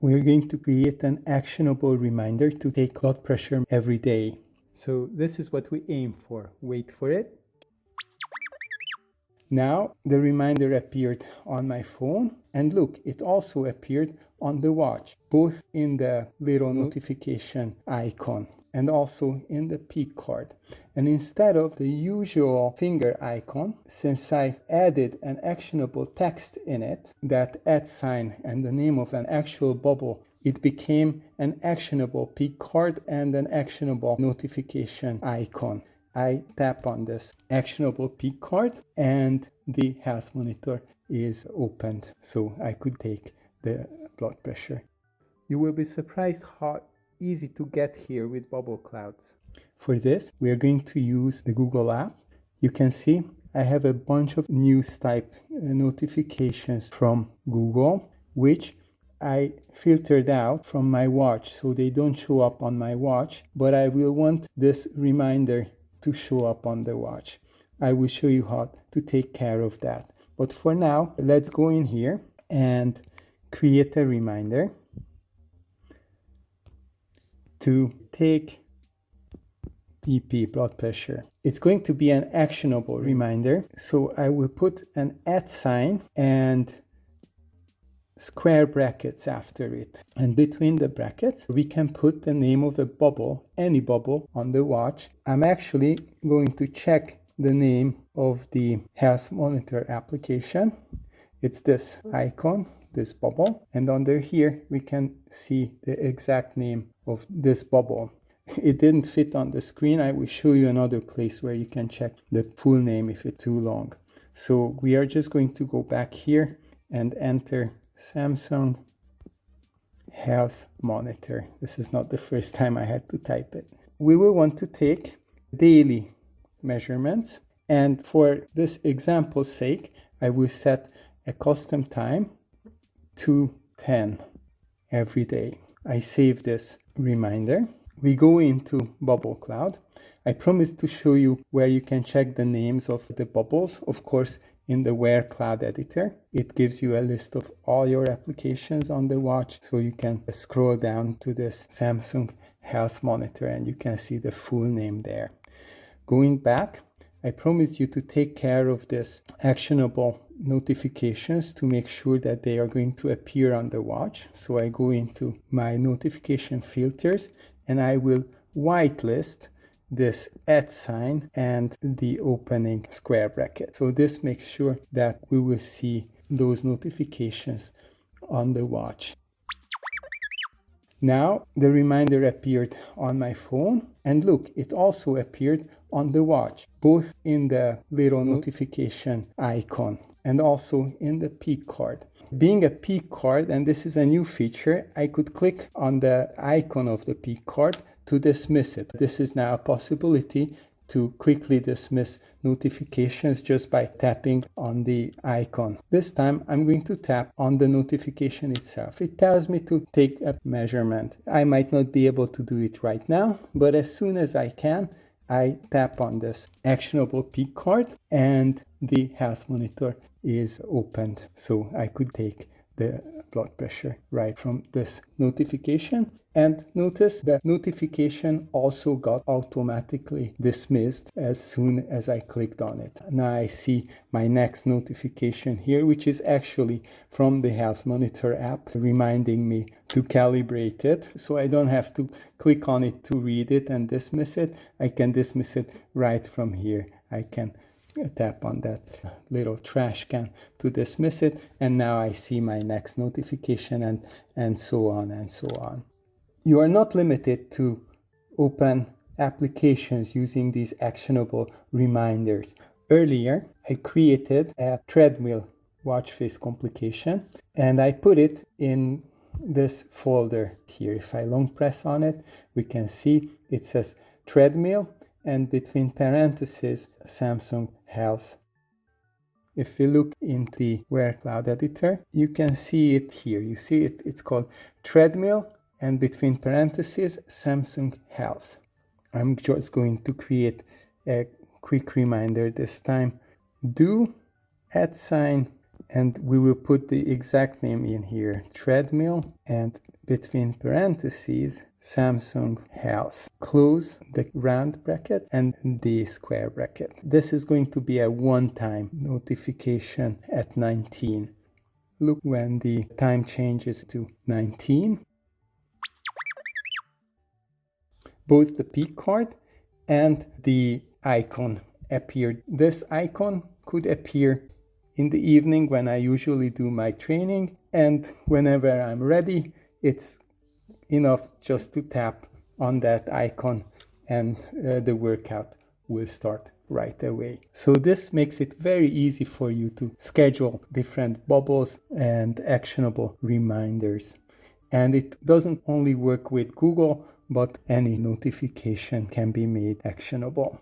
we're going to create an actionable reminder to take blood pressure every day. So this is what we aim for. Wait for it. Now the reminder appeared on my phone and look, it also appeared on the watch, both in the little notification icon and also in the peek card. And instead of the usual finger icon, since I added an actionable text in it, that at sign and the name of an actual bubble, it became an actionable peek card and an actionable notification icon. I tap on this actionable peek card and the health monitor is opened so I could take the blood pressure. You will be surprised how easy to get here with bubble clouds. For this, we are going to use the Google app. You can see I have a bunch of news type uh, notifications from Google, which I filtered out from my watch so they don't show up on my watch, but I will want this reminder to show up on the watch. I will show you how to take care of that. But for now, let's go in here and create a reminder to take BP blood pressure. It's going to be an actionable reminder. So I will put an at sign and square brackets after it. And between the brackets, we can put the name of the bubble, any bubble on the watch. I'm actually going to check the name of the health monitor application. It's this icon, this bubble. And under here, we can see the exact name of this bubble. It didn't fit on the screen. I will show you another place where you can check the full name if it's too long. So we are just going to go back here and enter Samsung Health Monitor. This is not the first time I had to type it. We will want to take daily measurements. And for this example's sake, I will set a custom time to 10 every day. I save this reminder. We go into Bubble Cloud. I promised to show you where you can check the names of the bubbles. Of course, in the Wear Cloud Editor. It gives you a list of all your applications on the watch so you can scroll down to this Samsung Health Monitor and you can see the full name there. Going back, I promised you to take care of this actionable notifications to make sure that they are going to appear on the watch. So I go into my notification filters and I will whitelist this at sign and the opening square bracket. So this makes sure that we will see those notifications on the watch. Now the reminder appeared on my phone and look, it also appeared on the watch, both in the little notification icon and also in the peek card. Being a peek card, and this is a new feature, I could click on the icon of the peek card to dismiss it. This is now a possibility to quickly dismiss notifications just by tapping on the icon. This time I'm going to tap on the notification itself. It tells me to take a measurement. I might not be able to do it right now, but as soon as I can, I tap on this actionable peek card and the health monitor is opened. So I could take the blood pressure right from this notification and notice that notification also got automatically dismissed as soon as I clicked on it. Now I see my next notification here, which is actually from the Health Monitor app reminding me to calibrate it. So I don't have to click on it to read it and dismiss it. I can dismiss it right from here. I can tap on that little trash can to dismiss it and now I see my next notification and and so on and so on. You are not limited to open applications using these actionable reminders. Earlier, I created a treadmill watch face complication and I put it in this folder here. If I long press on it, we can see it says treadmill and between parentheses Samsung Health. If we look in the Wear Cloud Editor, you can see it here. You see it, it's called treadmill and between parentheses Samsung Health. I'm just going to create a quick reminder this time. Do at sign and we will put the exact name in here treadmill and between parentheses Samsung Health. Close the round bracket and the square bracket. This is going to be a one-time notification at 19. Look when the time changes to 19. Both the peek card and the icon appeared. This icon could appear in the evening when I usually do my training and whenever I'm ready it's enough just to tap on that icon and uh, the workout will start right away. So this makes it very easy for you to schedule different bubbles and actionable reminders. And it doesn't only work with Google, but any notification can be made actionable.